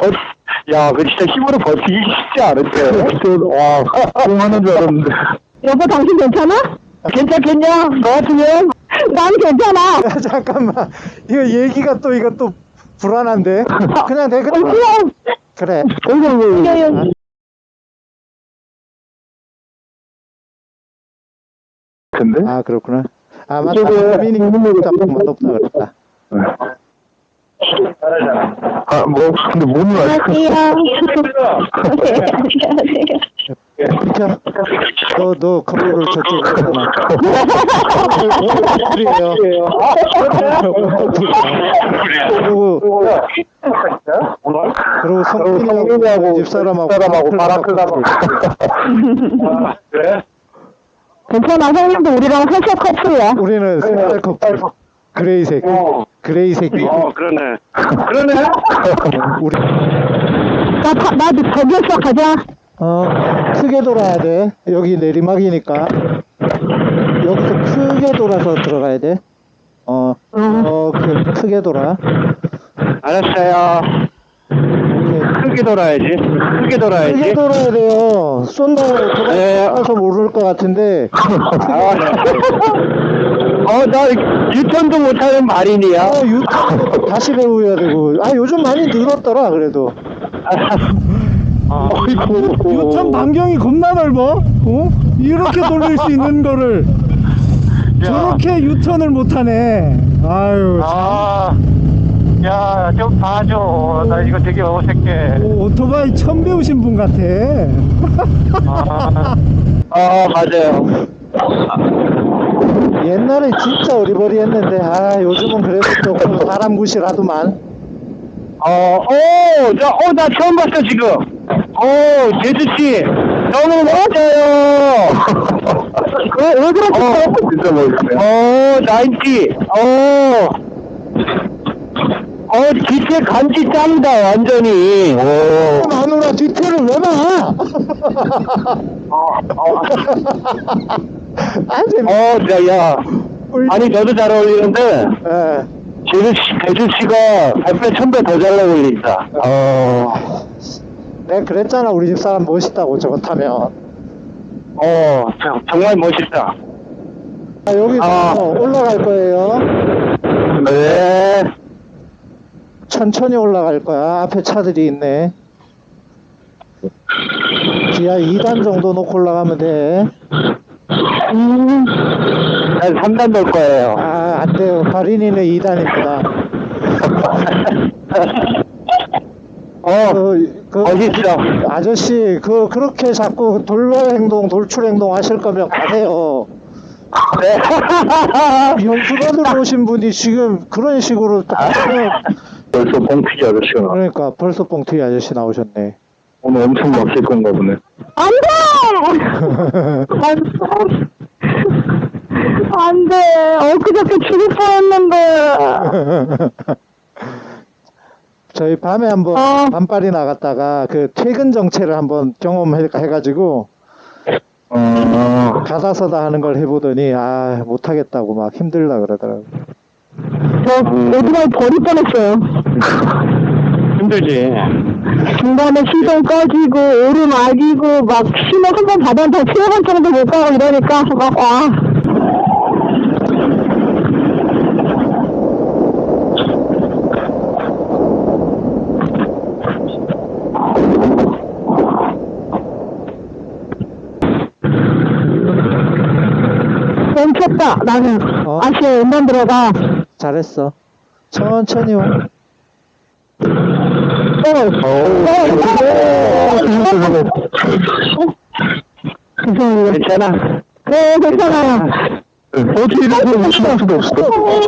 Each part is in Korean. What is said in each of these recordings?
버, 야, 그 진짜 힘으로 버티기 쉽지 않은데. 와, 뽕하는 줄 알았는데. 여보 당신 괜찮아? 괜찮겠냐? 너 같으면? 난 괜찮아. 야, 잠깐만. 이거 얘기가 또, 이거 또 불안한데? 그냥 내, 그래. 그럼 그래. 이겨요. 근데? 아, 그렇구나. 아, 맞다. 미니 짬뽕 맛없다 그랬다. 아, 뭐, 근데 문을 아직. 안녕하세요. 너, 너 컴퓨터를 저쪽으로 놔. 그래요. 그리고, 그리고 성민이하고 집사람하고 바라크가 막. 그래? 괜찮아. 형님도 우리랑 살짝 커플이야. 우리는 색깔 커플. 그레이색. 그레이색. 어, 그러네. 그러네? 우리, 나, 다- 나 저기였어. 가자. 어, 크게 돌아야 돼. 여기 내리막이니까. 여기서 크게 돌아서 들어가야 돼. 어, 어, 그, 크게 돌아. 알았어요. 크게 돌아야지. 크게 크게 돌아야지. 돌아야 돼요. 쏜다고 네. 돌아서 모를 것 같은데. 아, 어, 나 유턴도 못하는 말인이야. 어, 유, 다시 배워야 되고. 아, 요즘 많이 늘었더라, 그래도. 어이구. 유턴 반경이 겁나 넓어. 어? 이렇게 돌릴 수 있는 거를 저렇게 유턴을 못하네. 아유. 아, 야, 좀 봐줘. 나 이거 되게 어색해. 오, 오토바이 처음 배우신 분 같아. 아, 아 맞아요. 옛날에 진짜 어리버리 했는데, 아, 요즘은 그래도 조금 사람 굿이라도만. 어, 오, 나, 어, 나 처음 봤어, 지금. 오, 제주씨. 너무 멋져요. 왜, 왜 그렇게 어, 진짜 멋있어요. 어, 나인티. 어. 어, 기체 간지 짱다, 완전히. 오. 마누라 뒤태를 왜 봐? 어, 어. 아, 재밌 어, 야, 야. 아니, 너도 잘 어울리는데, 예. 제주 씨, 제주 씨가 100배, 1000배 더 잘 어울린다. 어. 내가 그랬잖아, 우리 집 사람 멋있다고, 저거 타면. 어, 정- 정말 멋있다. 아, 여기서 아. 올라갈 거예요. 네. 천천히 올라갈 거야. 앞에 차들이 있네. 지하 2단 정도 놓고 올라가면 돼. 난 3단 넣을 거예요. 아, 안 돼요. 발인이는 2단입니다. 어, 그, 그, 멋있어. 아저씨, 그, 그렇게 자꾸 돌발 행동, 돌출 행동 하실 거면 가세요. 네. 연수관으로 오신 분이 지금 그런 식으로 벌써 봉피기 아저씨가 나. 그러니까 벌써 뻥튀기 아저씨 나오셨네. 오늘 엄청 막힐 건가 보네. 안 돼! 안 돼. 안 돼. 엊그저께 죽을 뻔했는데. 저희 밤에 한번 어. 밤빨이 나갔다가 그 퇴근 정체를 한번 경험해가지고 어, 가다서다 하는 걸 해보더니 아 못하겠다고 막 힘들다 그러더라고. 저 오토바이 버릴 뻔했어요. 힘들지. 중간에 시동 꺼지고 오름 악이고 막 신호 한 번 받아도 다 세번 정도 못 가고 이러니까 막 와. 멈췄다 나는 어? 아시아 왼만 들어가 잘했어. 천천히 와. 어, 괜찮아. 네 괜찮아요 어떻게 이렇게 무슨 수도 없어. 어,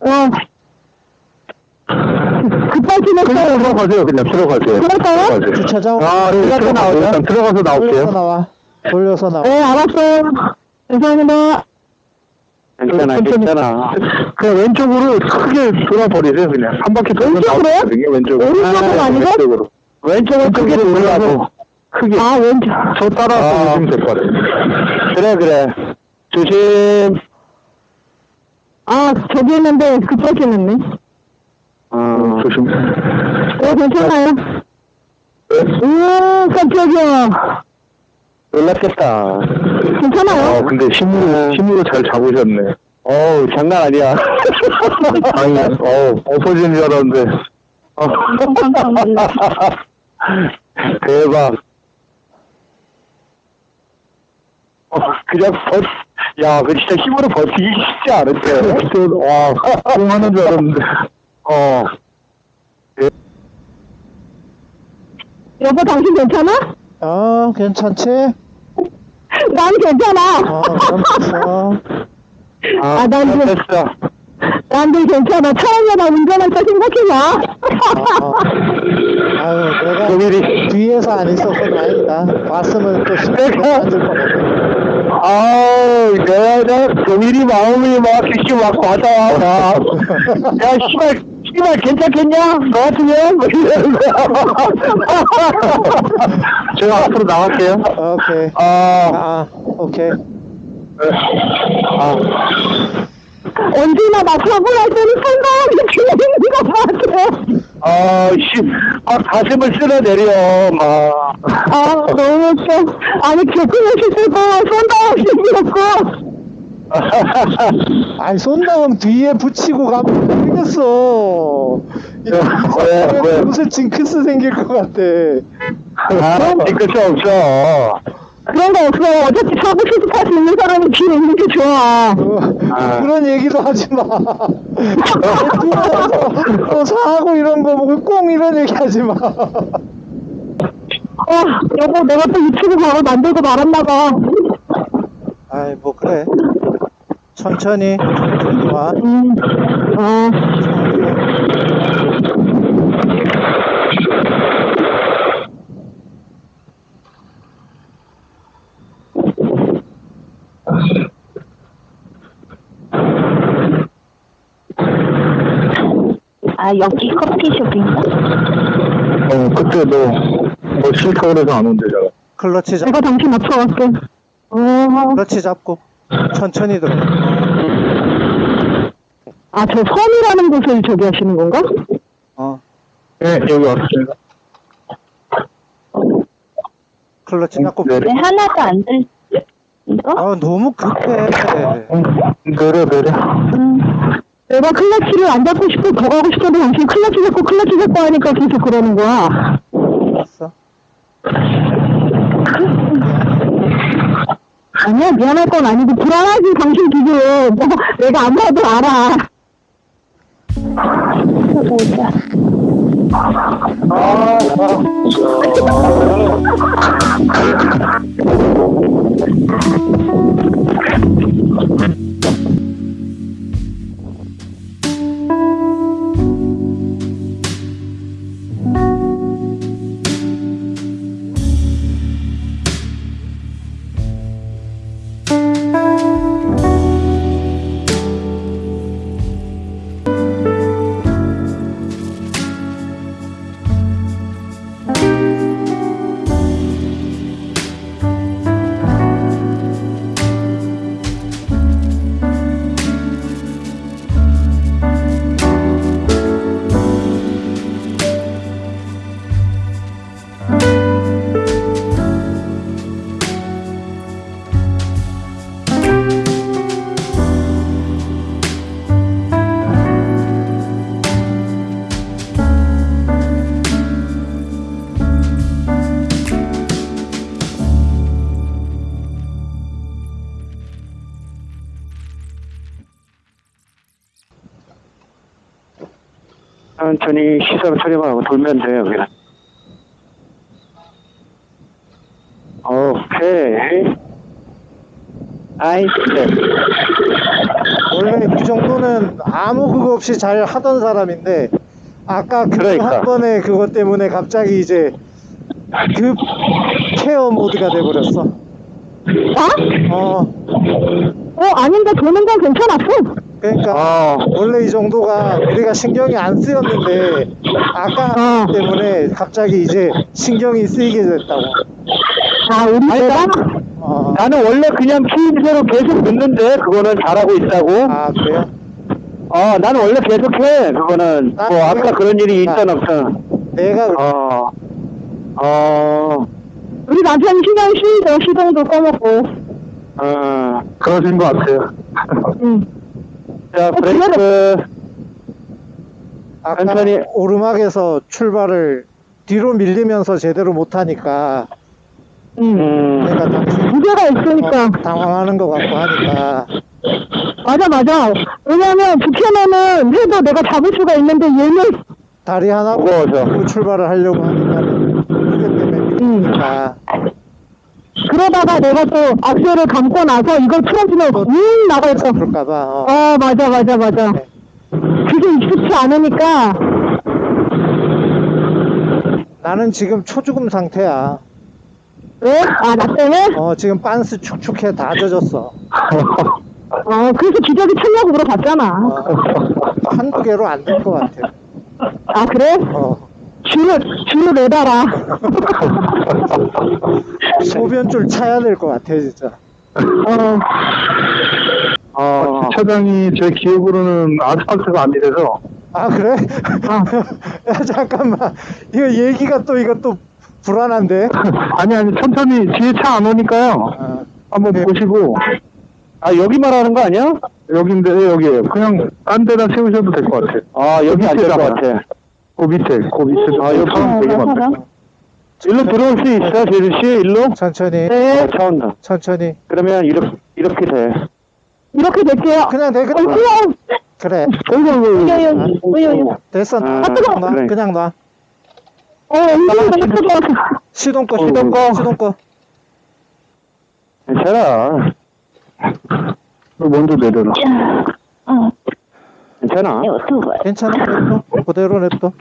어. 급발진했어요 그냥 들어가세요. 그냥 들어가세요. 들어가세요. 주차장 아, 네, 들어가서 들어가세요. 나오자. 일단 들어가서 돌려서 나올게요. 나와. 돌려서 나와. 네 알았어요 감사합니다 괜찮아, 괜찮아. 그냥 왼쪽으로 크게 돌아버리세요, 그냥. 한 바퀴 돌면 왼쪽으로요? 나오거든요, 왼쪽으로. 오른쪽으로 아니고? 왼쪽으로. 왼쪽은 크게 돌라고. 크게. 아 왼쪽 저 따라서 오시면 될 것 같아요. 그래, 그래. 조심. 아 저기 있는데 급발진했네 어, 조심. 어, 괜찮아요? 오, 깜짝이야. 놀랐겠다. 괜찮아요? 어, 근데 힘으로, 힘으로 잘 잡으셨네. 어우, 장난 아니야. 아니, 어우, 엎어지는 줄 알았는데. 어. 놀랐어. 대박. 어, 그냥 버, 야, 그 진짜 힘으로 버티기 쉽지 않은데. 와, 뽕 하는 줄 알았는데. 어. 여보, 당신 괜찮아? 어, 괜찮지? 난 괜찮아. 아, 난 그- 됐어. 난들 괜찮아. 처음에 나 운전할 때 생각해봐. 어, 아유, 내가 조밀이. 뒤에서 안 있어서 다행이다. 봤으면 또 내가- 앉을. 아우, 내가, 내가, 조밀이 마음이 막, 이렇게 막. 막. 야, 씨발, 씨발, 괜찮겠냐? 너 같으면? 뭐. 제가 앞으로 나갈게요. 오케이. 아, 아, 오케이. 아, 언제나 나 사고 날 때는 틀리는 것 같아. 아, 씨, 막 가슴을 쓸어내려, 막. 아, 너무 웃겨. 아니, 교통없이 쓰고, 손다 없이 밀었고. 아이, 손다음 뒤에 붙이고 가면 되겠어. 왜, 왜? 무슨 징크스 생길 것 같아. 아, 뒤끝이 없어. 그런 거 없어. 어차피 사고 수습할 수 있는 사람이 뒤에 있는 게 좋아. 어, 아. 그런 얘기도 하지 마. 또 사고 이런 거 보고 꽁 이런 얘기 하지 마. 아, 여보, 내가 또 유튜브 바로 만들고 말았나 봐. 아이, 뭐, 그래. 천천히, 와. 아, 여기 커피숍인가? 어, 그때 너, 뭐 싫다 그래서 안 온대잖아. 클러치 잡, 내가 당신 맞춰갈게. 어, 클러치 잡고. 천천히 들어. 아, 저 섬이라는 곳을 저기 하시는 건가? 어. 네, 여기 왔습니다. 클러치. 내려, 네, 하나도 안 들, 이거? 아, 너무 급해. 내려, 내려. 음. 내가 클러치를 안 잡고 싶고 더 가고 싶어도 당신 클러치 잡고 클러치 잡고 하니까 계속 그러는 거야. 알았어. 아니야, 미안할 건 아니고 불안하지, 당신 지금. 뭐, 내가 안 봐도 알아. 보자. 아, 천천히 시선 처리만 하고 돌면 돼요, 그냥. 오케이. 아이스. 원래 이 정도는 아무 그거 없이 잘 하던 사람인데, 아까 그 그러니까. 한 번에 그것 때문에 갑자기 이제 급 케어 모드가 돼버렸어. 아? 어, 어, 아닌데 도는 건 괜찮았어. 그러니까 어, 원래 이 정도가 우리가 신경이 안 쓰였는데 아까 어. 때문에 갑자기 이제 신경이 쓰이게 됐다고. 아, 우리 내가? 나- 어. 나는 원래 그냥 키임새로 계속 듣는데, 그거는 잘하고 있다고. 아 그래요? 어, 나는 원래 계속해. 그거는 아, 뭐 아까? 그런 일이 아. 있던 없던. 내가 어, 어, 우리 남편이 신경 쓰이죠. 시동도 꺼먹고. 어, 그러신 것 같아요. 응. 자, 브레이크. 아까 천천히. 오르막에서 출발을 뒤로 밀리면서 제대로 못하니까 응. 음, 내가 당신 무게가 있으니까. 당황하는 것 같고 하니까 맞아, 맞아. 왜냐면 부캐면은 해도 내가 잡을 수가 있는데 얘는 다리 하나 무거워서. 들고 출발을 하려고 하니까 무게 때문에 밀리니까 그러다가 내가 또 악셀을 감고 나서 이걸 풀어주면 윙 나가있어. 그럴까봐 어. 어, 맞아, 맞아, 맞아. 네. 그게 익숙치 않으니까. 나는 지금 초죽음 상태야 왜? 아, 나 때문에? 어 지금 빤스 축축해 다 젖었어 어, 그래서 기저귀 틀려고 물어봤잖아. 어, 한두 개로 안 될 것 같아 아, 그래? 어, 줄을, 줄을 매달아. 소변줄 차야 될 것 같아 진짜. 어, 어, 주차장이 제 기억으로는 아스팔트가 안 돼서. 아 그래? 아. 야 잠깐만. 이거 얘기가 또 이거 또 불안한데? 아니 아니 천천히 뒤에 차 안 오니까요. 어, 한번 보시고. 아, 여기 말하는 거 아니야? 여긴데 여기에요 그냥 딴 데다 세우셔도 될 것 같아요 아, 여기 안될것 밑에다가. 같아. 그 밑에 그 밑에 아, 여기 차는 되게 많아요 일로 들어올 수 있어, 제주 씨? 일로? 천천히 네. 어, 차 온다. 천천히 그러면 이렇게, 이렇게 돼. 이렇게 될게요. 그냥 돼 어, 그냥 놔. 그냥, 그래 어이구, 어이구, 어이구. 여기, 여기. 됐어 아, 놔 그래. 그냥 놔 어, 운전을 해줘서. 시동 꺼 어, 시동 꺼 어. 시동 꺼 괜찮아. 먼저 내려라 어, 괜찮아. 괜찮아 냅둬 그대로 냅둬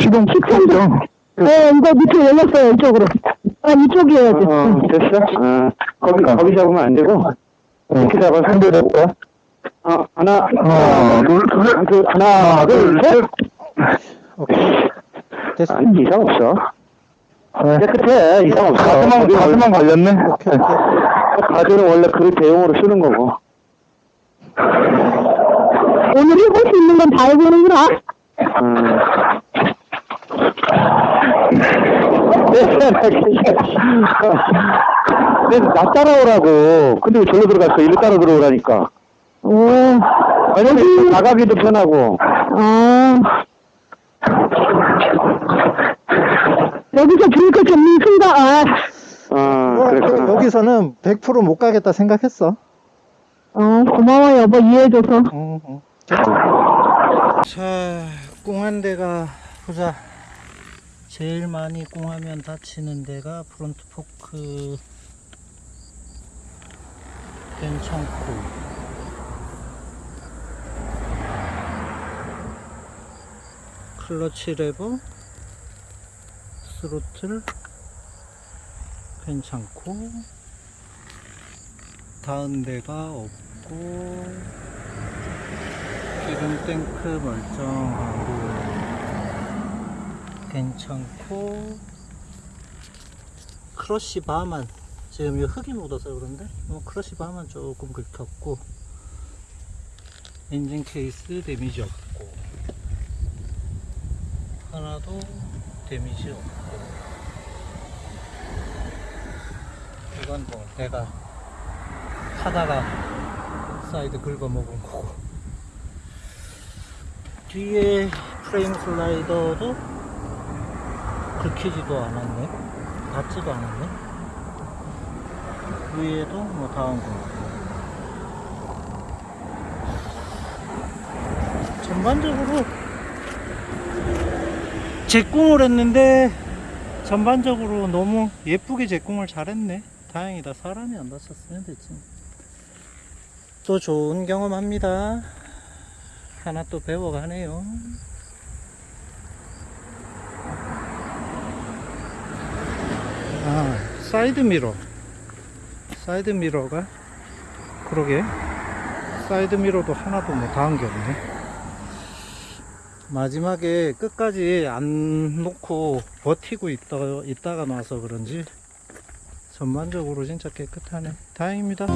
시동 켰죠 네, 이거 밑에 열렸어요, 이쪽으로. 아, 이쪽이어야 돼. 어, 됐어? 어, 거기, 거기 잡으면 안 되고. 이렇게 잡아서 한대 잡고. 어, 하나, 하나 둘셋 둘, 하나, 둘, 셋. 오케이 됐어 아니, 이상 없어. 네. 깨끗해. 이상 없어. 가슴만 가슴만 걸렸네 오케이 오케이 가드는 원래 그릇 대용으로 쓰는 거고. 오늘 해볼 수 있는 건 다 해보는구나. 음. 근데 나 따라오라고. 근데 왜 절로 들어갔어? 일로 따라 들어오라니까. 오, 왜냐면 나가기도 편하고. 아. 여기서 브레이크 잡는 순간, 아, 어, 어, 그랬구나. 여기서는 100%못 가겠다 생각했어 어, 고마워, 여보, 이해해줘서. 응, 응. 자, 꽁한 데가 보자. 제일 많이 꽁하면 다치는 데가 front fork 괜찮고 클러치 레버 스로틀 괜찮고 닿은 데가 없고 기름 탱크 멀쩡하고 괜찮고. crash bar만 지금 이 흙이 묻어서 그런데? 뭐 crash bar만 조금 긁혔고. 엔진 케이스 damage 없고. 하나도 damage 없고. 이건 뭐 내가 하다가 사이드 긁어 먹은 거고. 뒤에 frame slider도 긁히지도 않았네. 닿지도 않았네. 위에도 뭐 닿은 거. 전반적으로 제공을 했는데 전반적으로 너무 예쁘게 제공을 잘했네. 다행이다. 사람이 안 다쳤으면 됐지 또 좋은 경험합니다. 하나 또 배워가네요. 아 사이드 미러. 사이드 미러가? 그러게. 사이드 미러도 하나도 뭐 닿은 게 없네. 마지막에 끝까지 안 놓고 버티고 있다, 있다가 나서 그런지 전반적으로 진짜 깨끗하네. 다행입니다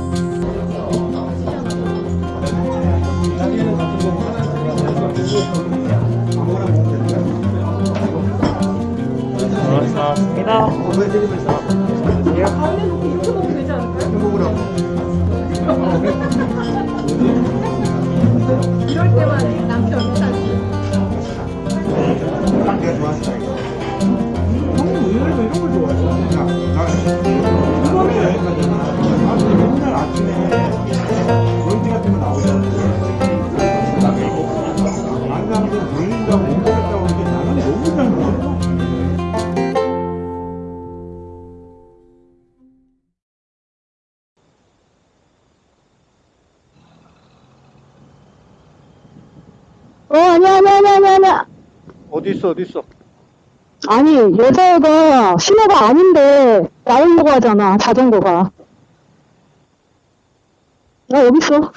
어, 어디 있어 어디 있어 아니, 여자애가 신호가 아닌데, 나오려고 하잖아, 자전거가. 나 여기 있어.